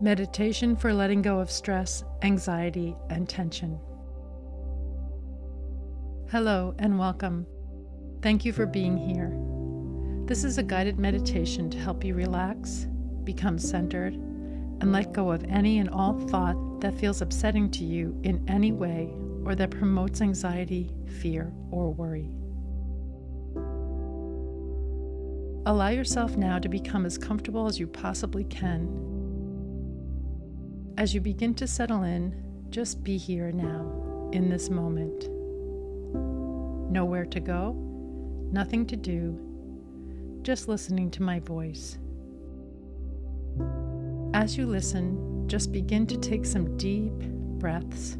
Meditation for letting go of stress, anxiety, and tension. Hello and welcome. Thank you for being here. This is a guided meditation to help you relax, become centered, and let go of any and all thought that feels upsetting to you in any way or that promotes anxiety, fear, or worry. Allow yourself now to become as comfortable as you possibly can as you begin to settle in, just be here now, in this moment. Nowhere to go, nothing to do, just listening to my voice. As you listen, just begin to take some deep breaths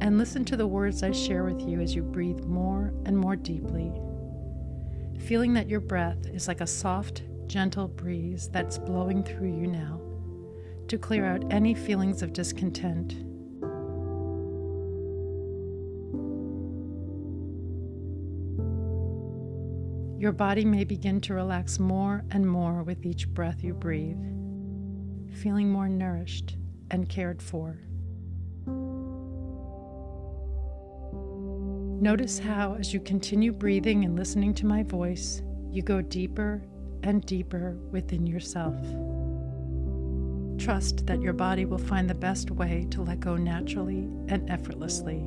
and listen to the words I share with you as you breathe more and more deeply, feeling that your breath is like a soft, gentle breeze that's blowing through you now to clear out any feelings of discontent. Your body may begin to relax more and more with each breath you breathe, feeling more nourished and cared for. Notice how, as you continue breathing and listening to my voice, you go deeper and deeper within yourself. Trust that your body will find the best way to let go naturally and effortlessly.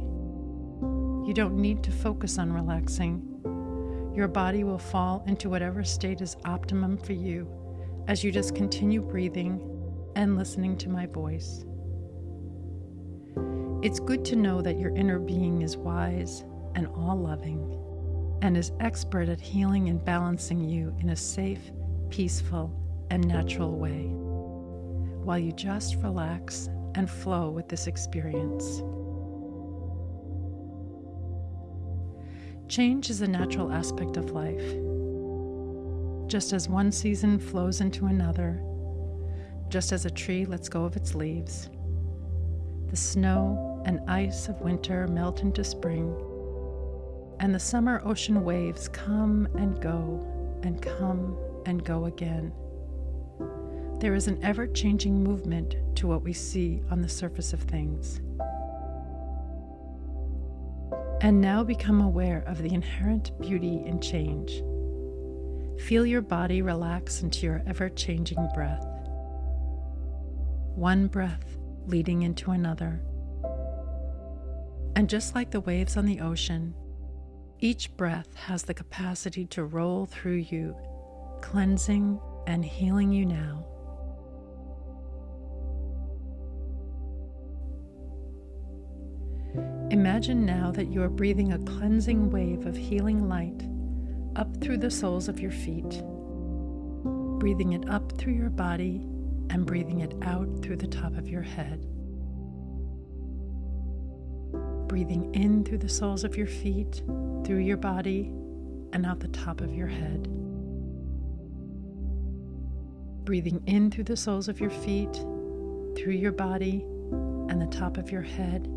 You don't need to focus on relaxing. Your body will fall into whatever state is optimum for you as you just continue breathing and listening to my voice. It's good to know that your inner being is wise and all loving and is expert at healing and balancing you in a safe, peaceful, and natural way while you just relax and flow with this experience. Change is a natural aspect of life. Just as one season flows into another, just as a tree lets go of its leaves, the snow and ice of winter melt into spring, and the summer ocean waves come and go and come and go again. There is an ever changing movement to what we see on the surface of things. And now become aware of the inherent beauty in change. Feel your body relax into your ever changing breath. One breath leading into another. And just like the waves on the ocean, each breath has the capacity to roll through you, cleansing and healing you now. Imagine now that you are breathing a cleansing wave of healing light up through the soles of your feet, breathing it up through your body and breathing it out through the top of your head. Breathing in through the soles of your feet, through your body, and out the top of your head. Breathing in through the soles of your feet, through your body, and the top of your head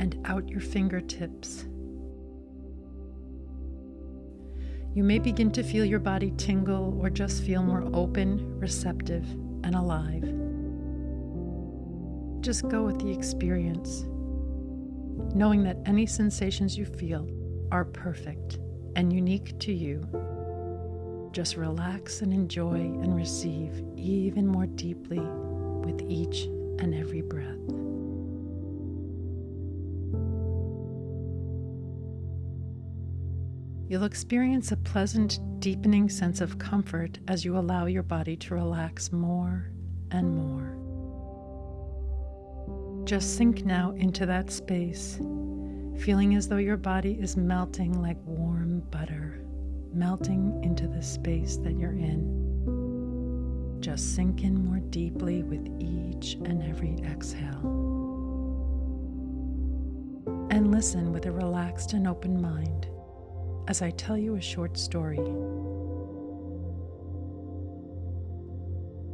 and out your fingertips. You may begin to feel your body tingle or just feel more open, receptive, and alive. Just go with the experience, knowing that any sensations you feel are perfect and unique to you. Just relax and enjoy and receive even more deeply with each and every breath. You'll experience a pleasant, deepening sense of comfort as you allow your body to relax more and more. Just sink now into that space, feeling as though your body is melting like warm butter, melting into the space that you're in. Just sink in more deeply with each and every exhale. And listen with a relaxed and open mind as I tell you a short story.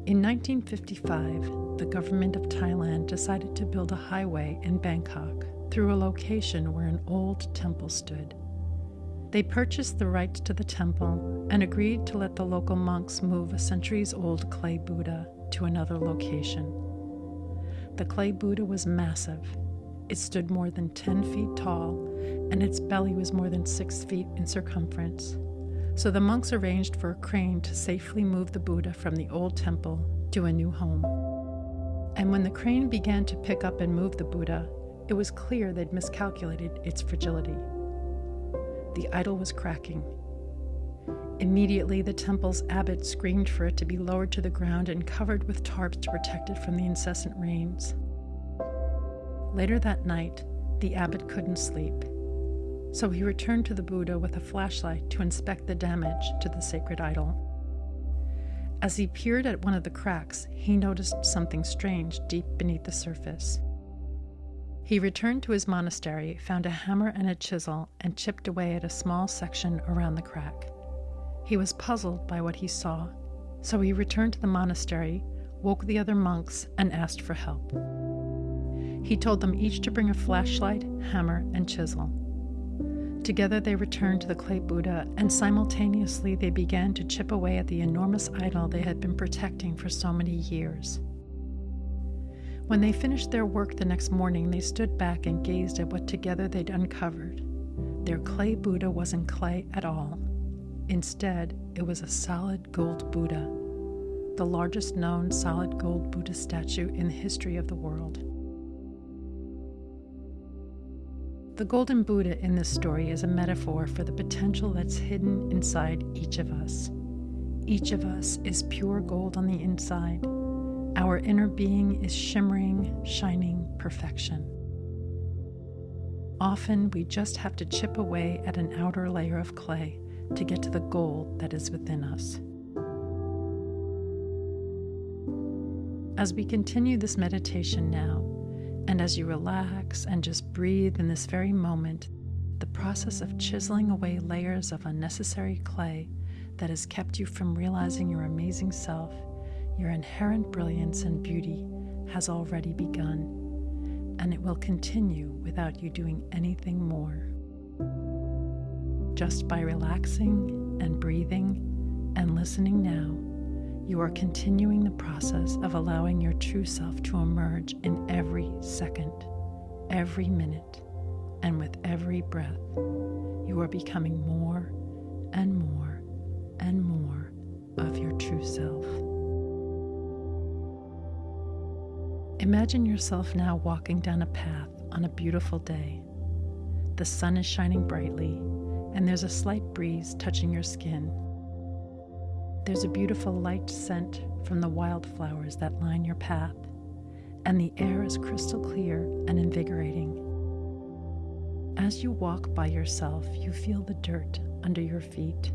In 1955, the government of Thailand decided to build a highway in Bangkok through a location where an old temple stood. They purchased the rights to the temple and agreed to let the local monks move a centuries old clay Buddha to another location. The clay Buddha was massive. It stood more than 10 feet tall, and its belly was more than 6 feet in circumference. So the monks arranged for a crane to safely move the Buddha from the old temple to a new home. And when the crane began to pick up and move the Buddha, it was clear they'd miscalculated its fragility. The idol was cracking. Immediately, the temple's abbot screamed for it to be lowered to the ground and covered with tarps to protect it from the incessant rains. Later that night, the abbot couldn't sleep, so he returned to the Buddha with a flashlight to inspect the damage to the sacred idol. As he peered at one of the cracks, he noticed something strange deep beneath the surface. He returned to his monastery, found a hammer and a chisel, and chipped away at a small section around the crack. He was puzzled by what he saw, so he returned to the monastery, woke the other monks, and asked for help. He told them each to bring a flashlight, hammer, and chisel. Together they returned to the clay Buddha, and simultaneously they began to chip away at the enormous idol they had been protecting for so many years. When they finished their work the next morning, they stood back and gazed at what together they'd uncovered. Their clay Buddha wasn't clay at all. Instead, it was a solid gold Buddha, the largest known solid gold Buddha statue in the history of the world. The golden Buddha in this story is a metaphor for the potential that's hidden inside each of us. Each of us is pure gold on the inside our inner being is shimmering, shining perfection. Often we just have to chip away at an outer layer of clay to get to the gold that is within us. As we continue this meditation now, and as you relax and just breathe in this very moment, the process of chiseling away layers of unnecessary clay that has kept you from realizing your amazing self your inherent brilliance and beauty has already begun, and it will continue without you doing anything more. Just by relaxing and breathing and listening now, you are continuing the process of allowing your true self to emerge in every second, every minute, and with every breath. You are becoming more and more and more of your true self. Imagine yourself now walking down a path on a beautiful day. The sun is shining brightly, and there's a slight breeze touching your skin. There's a beautiful light scent from the wildflowers that line your path, and the air is crystal clear and invigorating. As you walk by yourself, you feel the dirt under your feet.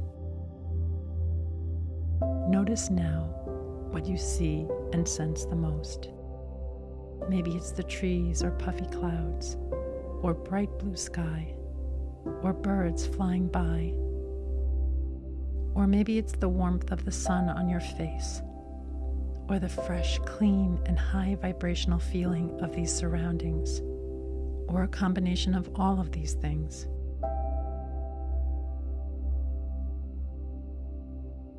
Notice now what you see and sense the most. Maybe it's the trees or puffy clouds, or bright blue sky, or birds flying by. Or maybe it's the warmth of the sun on your face, or the fresh, clean, and high vibrational feeling of these surroundings, or a combination of all of these things.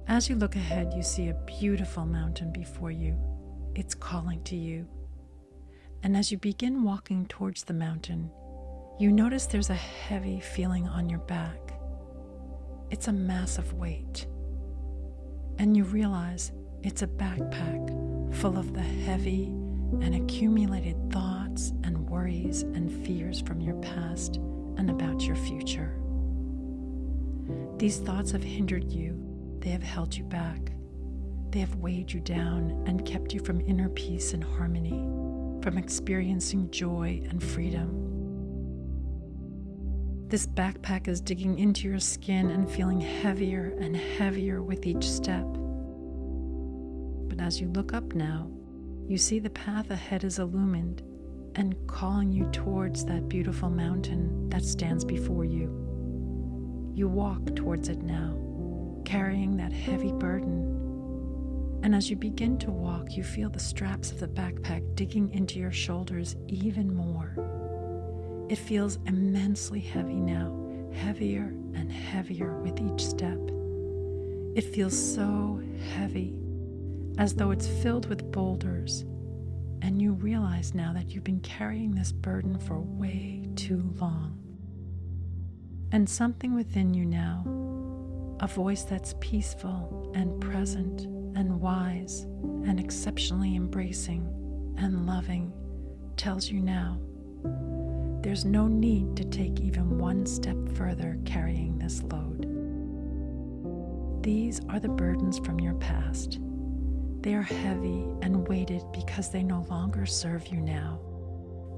As you look ahead, you see a beautiful mountain before you. It's calling to you. And as you begin walking towards the mountain, you notice there's a heavy feeling on your back. It's a massive weight. And you realize it's a backpack full of the heavy and accumulated thoughts and worries and fears from your past and about your future. These thoughts have hindered you, they have held you back, they have weighed you down and kept you from inner peace and harmony from experiencing joy and freedom. This backpack is digging into your skin and feeling heavier and heavier with each step. But as you look up now, you see the path ahead is illumined and calling you towards that beautiful mountain that stands before you. You walk towards it now, carrying that heavy burden and as you begin to walk, you feel the straps of the backpack digging into your shoulders even more. It feels immensely heavy now, heavier and heavier with each step. It feels so heavy, as though it's filled with boulders, and you realize now that you've been carrying this burden for way too long. And something within you now, a voice that's peaceful and present and wise and exceptionally embracing and loving, tells you now there's no need to take even one step further carrying this load. These are the burdens from your past. They are heavy and weighted because they no longer serve you now,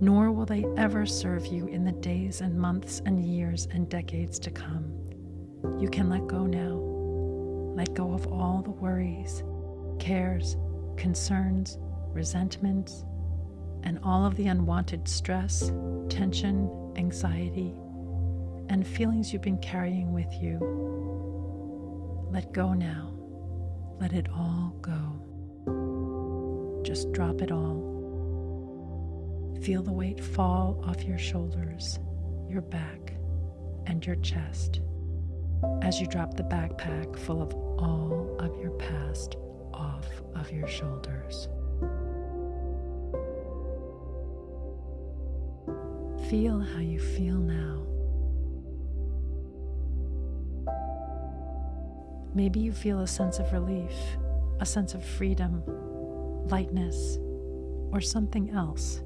nor will they ever serve you in the days and months and years and decades to come. You can let go now. Let go of all the worries, cares, concerns, resentments, and all of the unwanted stress, tension, anxiety, and feelings you've been carrying with you. Let go now. Let it all go. Just drop it all. Feel the weight fall off your shoulders, your back, and your chest as you drop the backpack full of all of your past off of your shoulders. Feel how you feel now. Maybe you feel a sense of relief, a sense of freedom, lightness, or something else.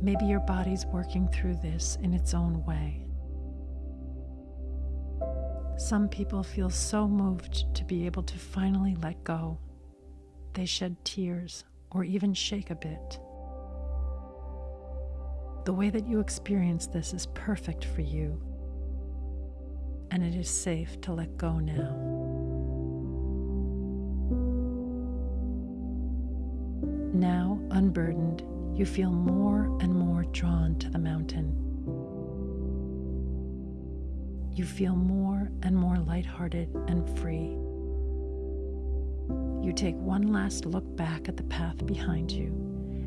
Maybe your body's working through this in its own way. Some people feel so moved to be able to finally let go. They shed tears or even shake a bit. The way that you experience this is perfect for you, and it is safe to let go now. Now, unburdened, you feel more and more drawn to the mountain. You feel more and more lighthearted and free. You take one last look back at the path behind you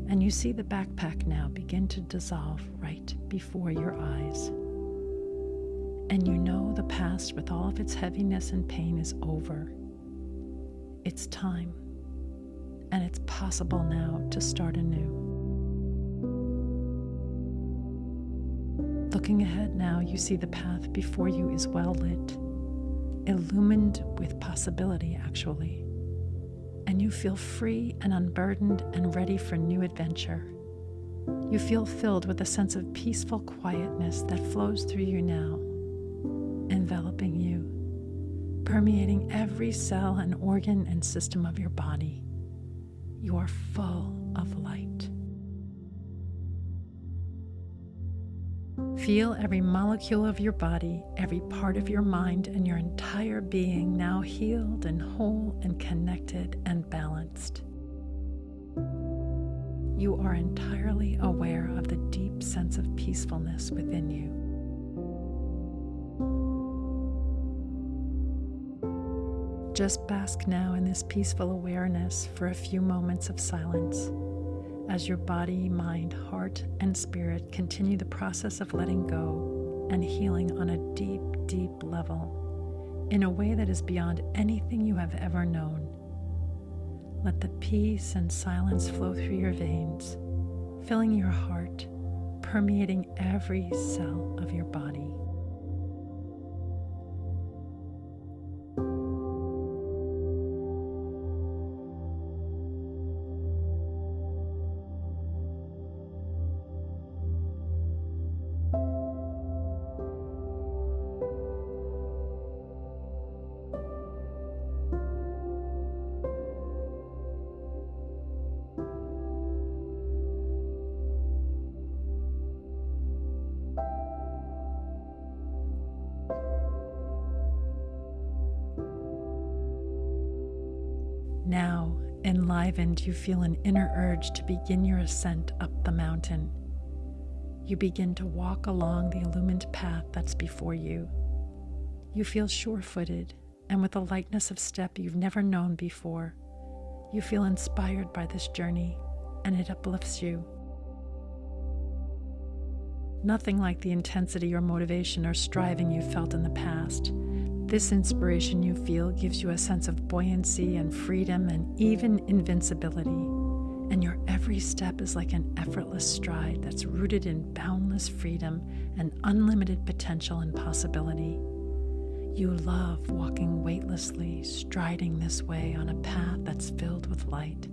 and you see the backpack now begin to dissolve right before your eyes. And you know the past, with all of its heaviness and pain, is over. It's time, and it's possible now to start anew. Looking ahead now, you see the path before you is well lit, illumined with possibility, actually and you feel free and unburdened and ready for new adventure. You feel filled with a sense of peaceful quietness that flows through you now, enveloping you, permeating every cell and organ and system of your body. You are full of light. Feel every molecule of your body, every part of your mind, and your entire being now healed and whole and connected and balanced. You are entirely aware of the deep sense of peacefulness within you. Just bask now in this peaceful awareness for a few moments of silence as your body, mind, heart, and spirit continue the process of letting go and healing on a deep, deep level in a way that is beyond anything you have ever known. Let the peace and silence flow through your veins, filling your heart, permeating every cell of your body. Enlivened, you feel an inner urge to begin your ascent up the mountain. You begin to walk along the illumined path that's before you. You feel sure footed and with a lightness of step you've never known before. You feel inspired by this journey and it uplifts you. Nothing like the intensity or motivation or striving you felt in the past, This inspiration you feel gives you a sense of buoyancy and freedom and even invincibility. And your every step is like an effortless stride that's rooted in boundless freedom and unlimited potential and possibility. You love walking weightlessly, striding this way on a path that's filled with light,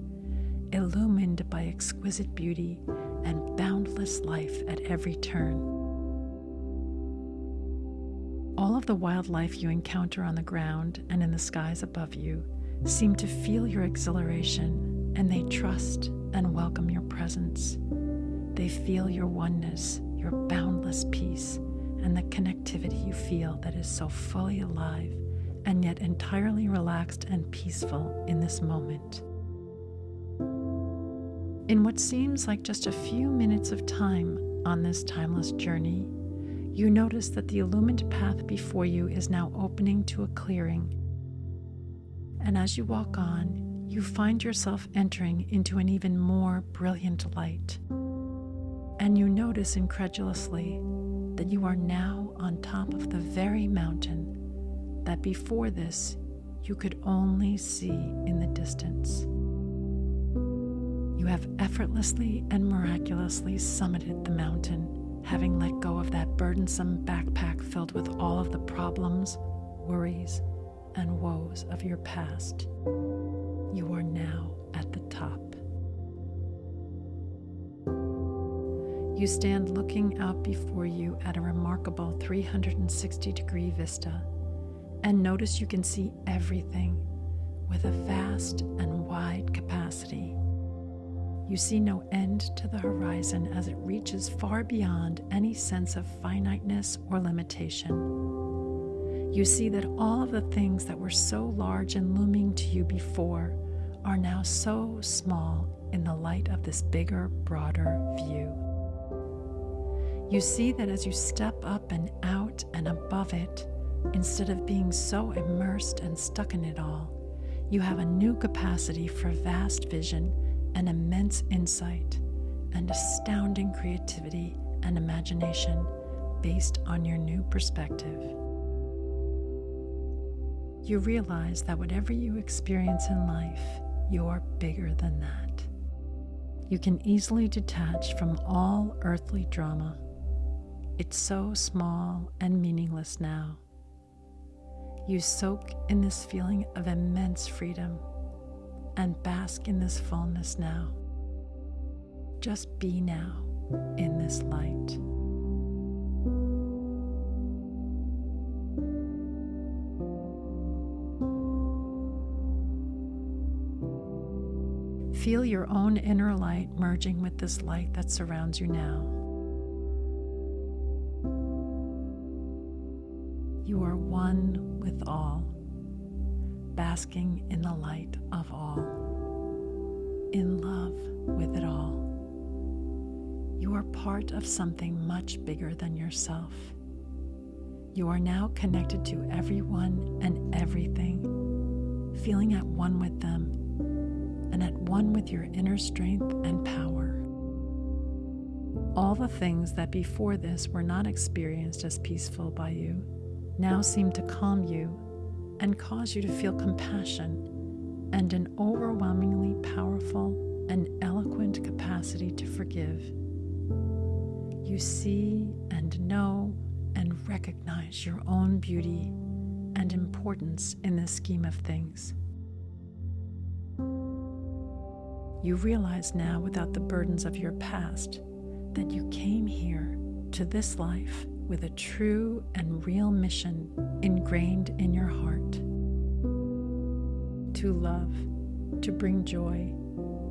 illumined by exquisite beauty and boundless life at every turn. All of the wildlife you encounter on the ground and in the skies above you seem to feel your exhilaration and they trust and welcome your presence. They feel your oneness, your boundless peace, and the connectivity you feel that is so fully alive and yet entirely relaxed and peaceful in this moment. In what seems like just a few minutes of time on this timeless journey, you notice that the illumined path before you is now opening to a clearing. And as you walk on, you find yourself entering into an even more brilliant light. And you notice incredulously that you are now on top of the very mountain that before this you could only see in the distance. You have effortlessly and miraculously summited the mountain having let go of that burdensome backpack filled with all of the problems, worries, and woes of your past. You are now at the top. You stand looking out before you at a remarkable 360 degree vista and notice you can see everything with a vast and wide capacity. You see no end to the horizon as it reaches far beyond any sense of finiteness or limitation. You see that all of the things that were so large and looming to you before are now so small in the light of this bigger, broader view. You see that as you step up and out and above it, instead of being so immersed and stuck in it all, you have a new capacity for vast vision an immense insight and astounding creativity and imagination based on your new perspective. You realize that whatever you experience in life, you are bigger than that. You can easily detach from all earthly drama. It's so small and meaningless now. You soak in this feeling of immense freedom and bask in this fullness now. Just be now in this light. Feel your own inner light merging with this light that surrounds you now. Basking in the light of all, in love with it all. You are part of something much bigger than yourself. You are now connected to everyone and everything, feeling at one with them and at one with your inner strength and power. All the things that before this were not experienced as peaceful by you now seem to calm you and cause you to feel compassion and an overwhelmingly powerful and eloquent capacity to forgive. You see and know and recognize your own beauty and importance in the scheme of things. You realize now, without the burdens of your past, that you came here to this life with a true and real mission ingrained in your heart to love, to bring joy,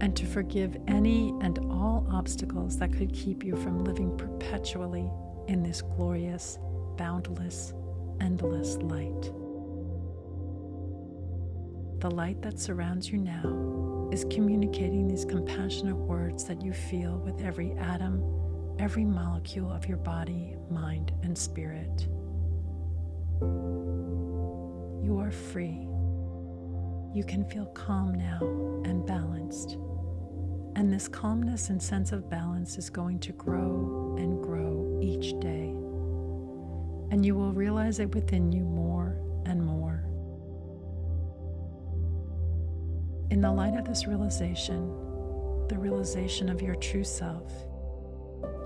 and to forgive any and all obstacles that could keep you from living perpetually in this glorious, boundless, endless light. The light that surrounds you now is communicating these compassionate words that you feel with every atom every molecule of your body, mind, and spirit. You are free. You can feel calm now and balanced. And this calmness and sense of balance is going to grow and grow each day. And you will realize it within you more and more. In the light of this realization, the realization of your true self,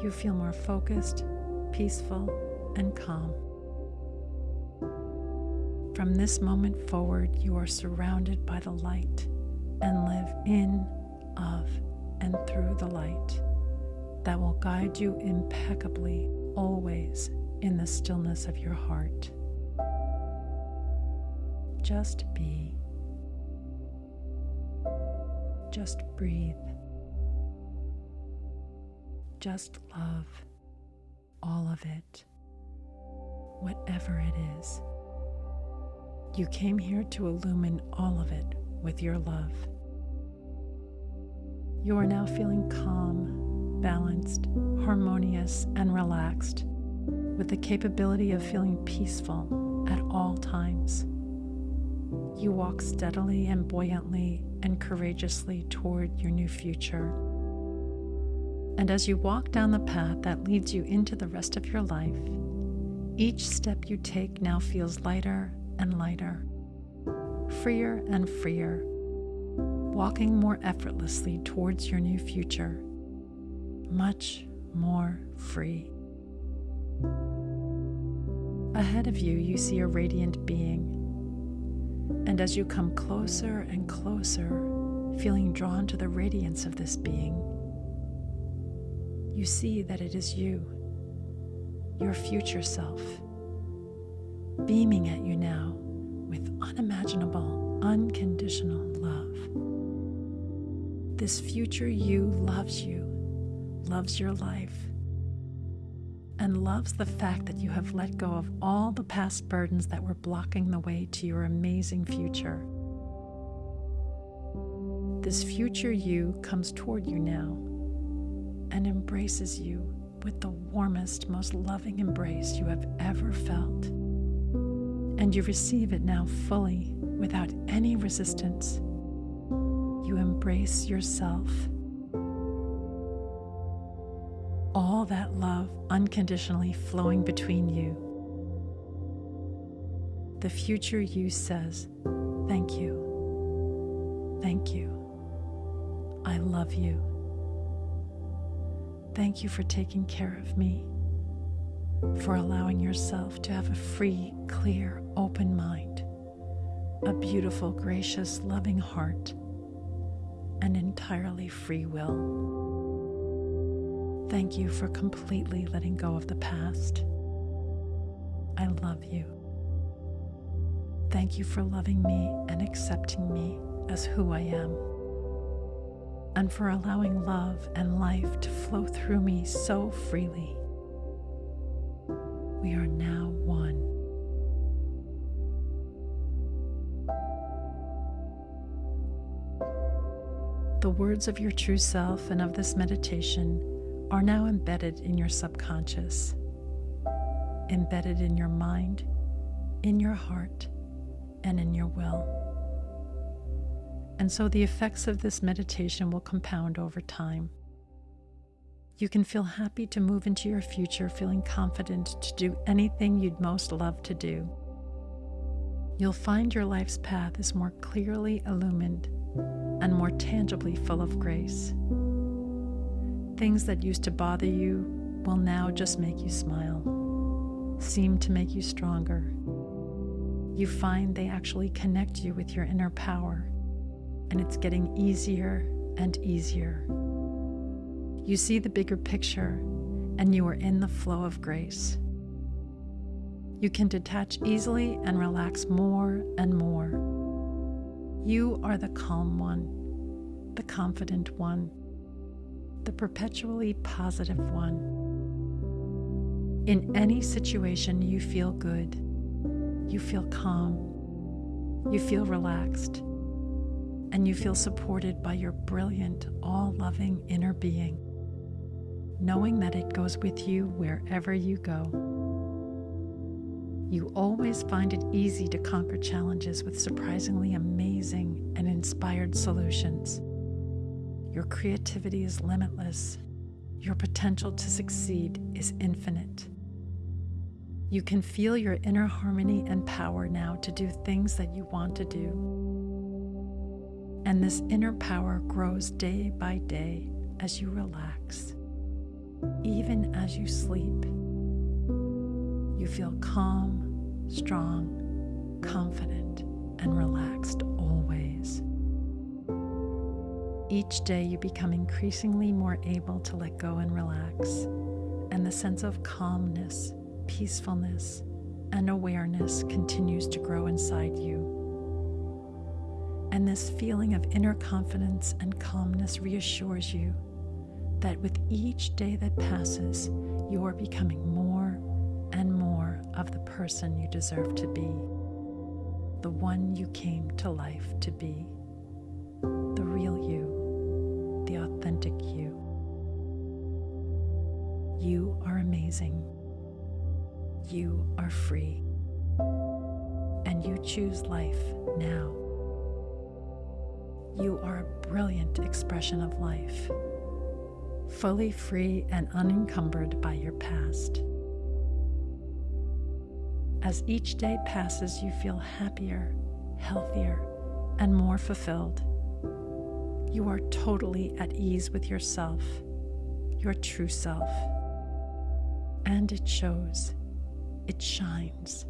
you feel more focused, peaceful, and calm. From this moment forward, you are surrounded by the light and live in, of, and through the light that will guide you impeccably always in the stillness of your heart. Just be. Just breathe. Just love all of it, whatever it is. You came here to illumine all of it with your love. You are now feeling calm, balanced, harmonious, and relaxed, with the capability of feeling peaceful at all times. You walk steadily and buoyantly and courageously toward your new future. And as you walk down the path that leads you into the rest of your life, each step you take now feels lighter and lighter, freer and freer, walking more effortlessly towards your new future, much more free. Ahead of you, you see a radiant being. And as you come closer and closer, feeling drawn to the radiance of this being, you see that it is you, your future self, beaming at you now with unimaginable, unconditional love. This future you loves you, loves your life, and loves the fact that you have let go of all the past burdens that were blocking the way to your amazing future. This future you comes toward you now and embraces you with the warmest, most loving embrace you have ever felt. And you receive it now fully without any resistance. You embrace yourself. All that love unconditionally flowing between you. The future you says, Thank you. Thank you. I love you. Thank you for taking care of me, for allowing yourself to have a free, clear, open mind, a beautiful, gracious, loving heart, and entirely free will. Thank you for completely letting go of the past. I love you. Thank you for loving me and accepting me as who I am and for allowing love and life to flow through me so freely. We are now one. The words of your true self and of this meditation are now embedded in your subconscious, embedded in your mind, in your heart, and in your will. And so the effects of this meditation will compound over time. You can feel happy to move into your future, feeling confident to do anything you'd most love to do. You'll find your life's path is more clearly illumined and more tangibly full of grace. Things that used to bother you will now just make you smile, seem to make you stronger. You find they actually connect you with your inner power and it's getting easier and easier. You see the bigger picture, and you are in the flow of grace. You can detach easily and relax more and more. You are the calm one, the confident one, the perpetually positive one. In any situation, you feel good, you feel calm, you feel relaxed and you feel supported by your brilliant, all loving inner being, knowing that it goes with you wherever you go. You always find it easy to conquer challenges with surprisingly amazing and inspired solutions. Your creativity is limitless. Your potential to succeed is infinite. You can feel your inner harmony and power now to do things that you want to do. And this inner power grows day by day as you relax, even as you sleep. You feel calm, strong, confident, and relaxed always. Each day you become increasingly more able to let go and relax, and the sense of calmness, peacefulness, and awareness continues to grow inside you. And this feeling of inner confidence and calmness reassures you that with each day that passes, you are becoming more and more of the person you deserve to be, the one you came to life to be, the real you, the authentic you. You are amazing. You are free. And you choose life now. You are a brilliant expression of life, fully free and unencumbered by your past. As each day passes, you feel happier, healthier, and more fulfilled. You are totally at ease with yourself, your true self. And it shows, it shines,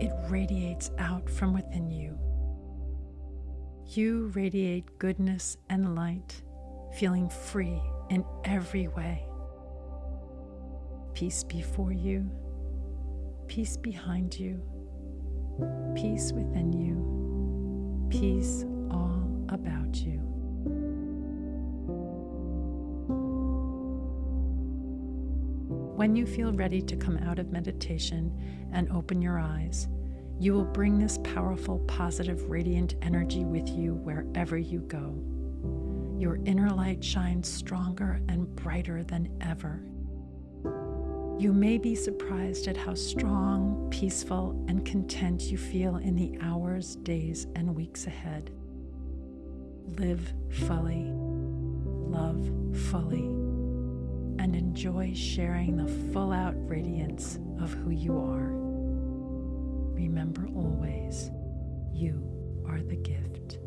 it radiates out from within you. You radiate goodness and light, feeling free in every way. Peace before you, peace behind you, peace within you, peace all about you. When you feel ready to come out of meditation and open your eyes, you will bring this powerful, positive, radiant energy with you wherever you go. Your inner light shines stronger and brighter than ever. You may be surprised at how strong, peaceful, and content you feel in the hours, days, and weeks ahead. Live fully, love fully, and enjoy sharing the full out radiance of who you are remember always, you are the gift.